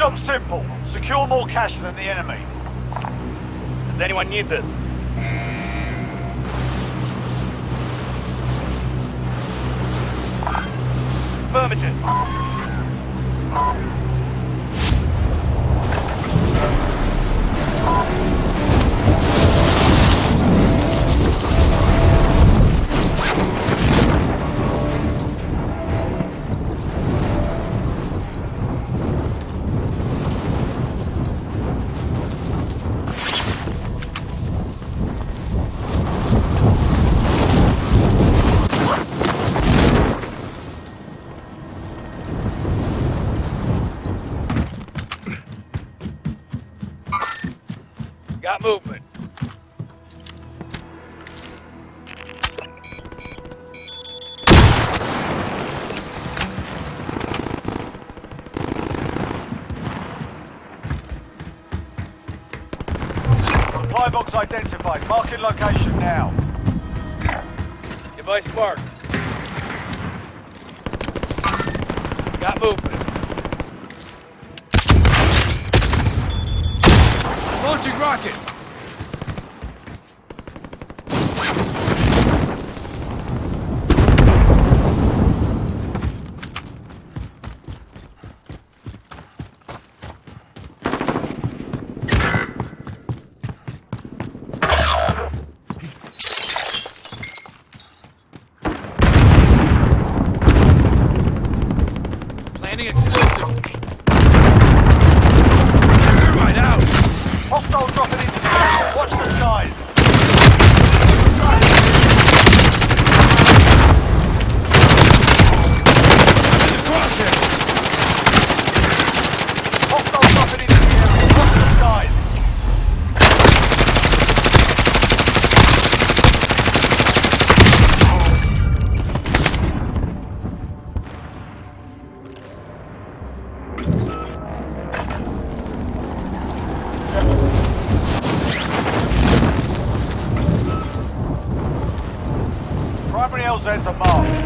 Job simple. Secure more cash than the enemy. Does anyone need this? Affirmative. Got movement. Supply box identified. Marking location now. Device marked. Got movement. Rocket! Explosive.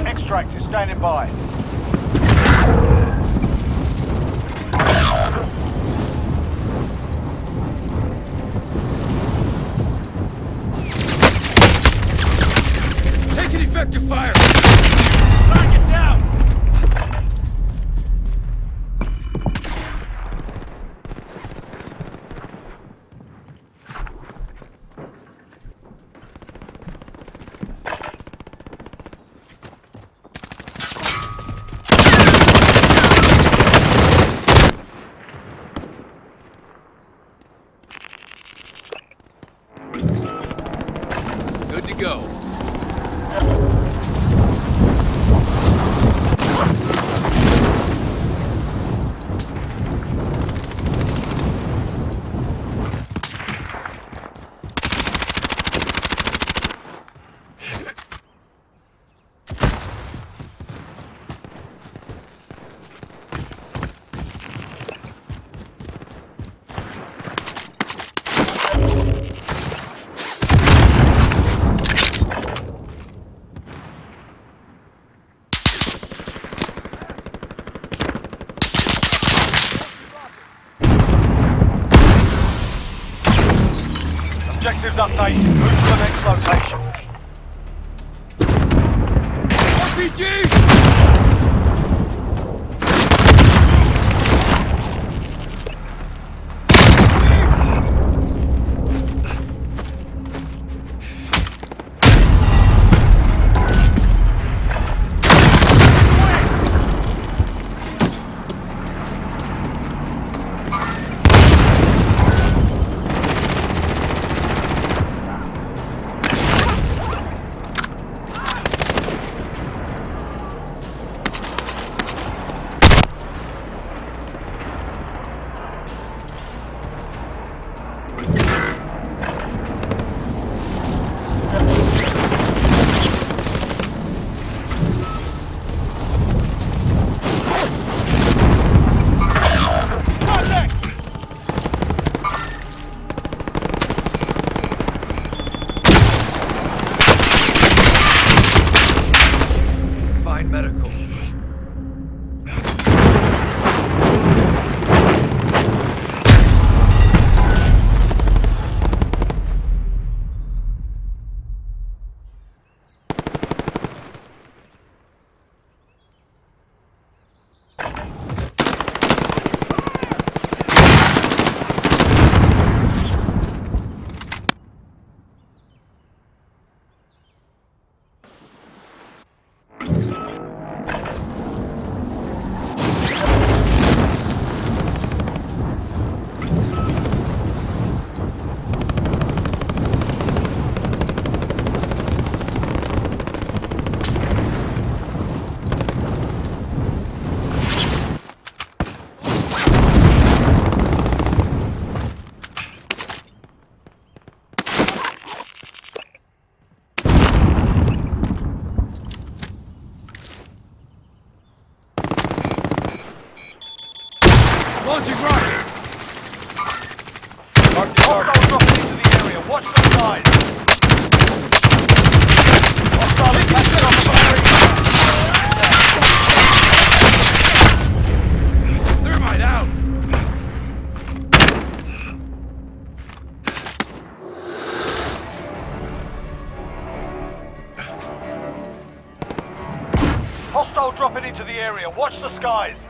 Extract is standing by. atrás. Launching dropping into the area. Watch the skies. Hostile out! Hostile dropping into the area. Watch the skies.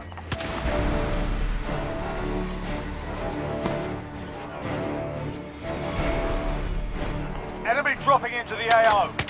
Into the AO.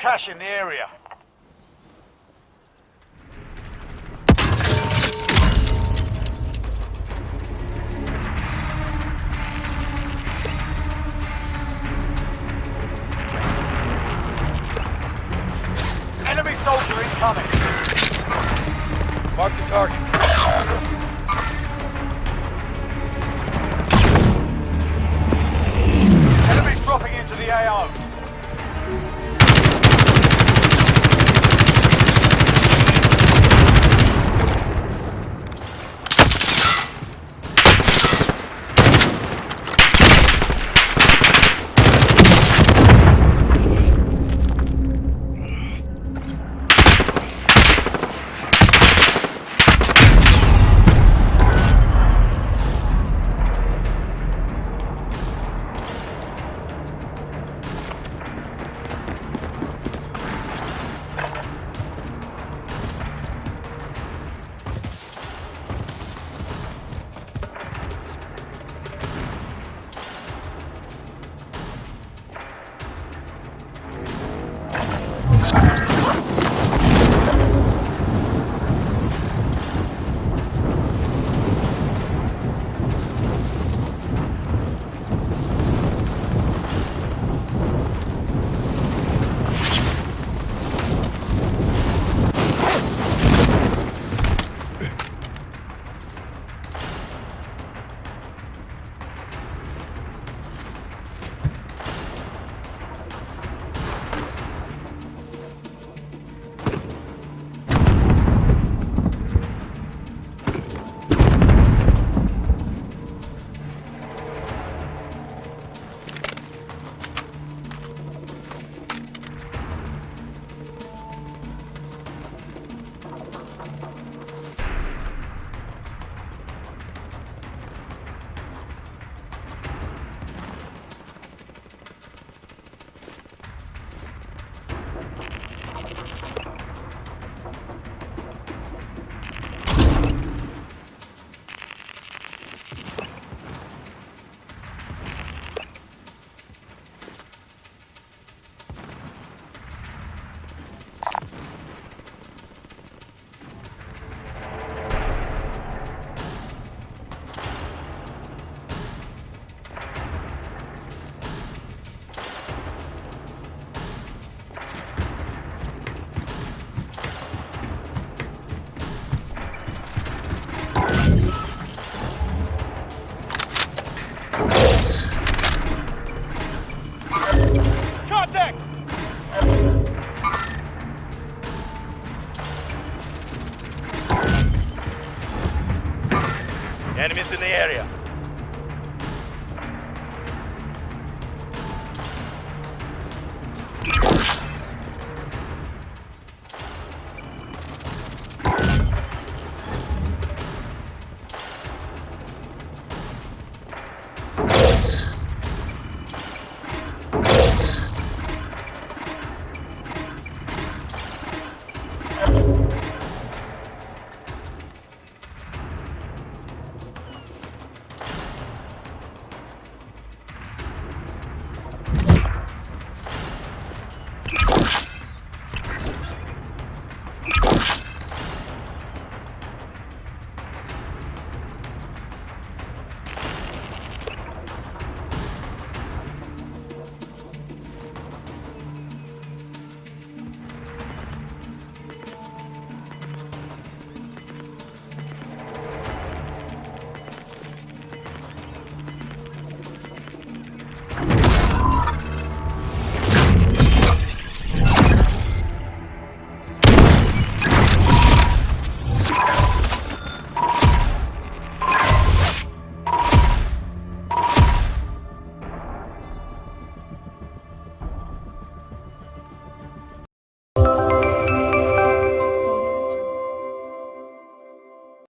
Cash in the area. Enemy soldier incoming. Mark the target.